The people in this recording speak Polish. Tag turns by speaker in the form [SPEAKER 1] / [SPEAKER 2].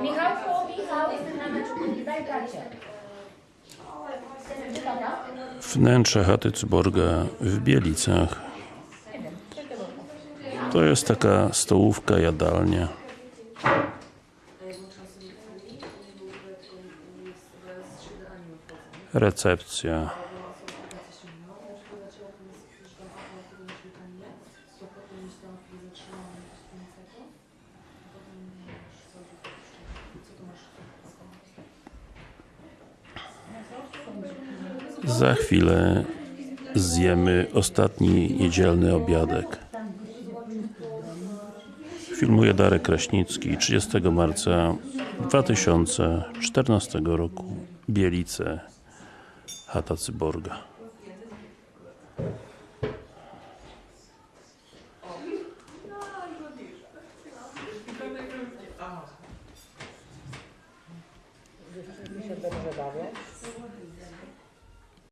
[SPEAKER 1] Michałku, Michał, daj karcie. Gdzie tata?
[SPEAKER 2] Wnętrze chaty Cyborga w Bielicach. To jest taka stołówka, jadalnia. Recepcja. Za chwilę zjemy ostatni niedzielny obiadek. Filmuje Darek Kraśnicki 30 marca 2014 roku Bielice Chata Cyborga
[SPEAKER 3] dobrze bawię.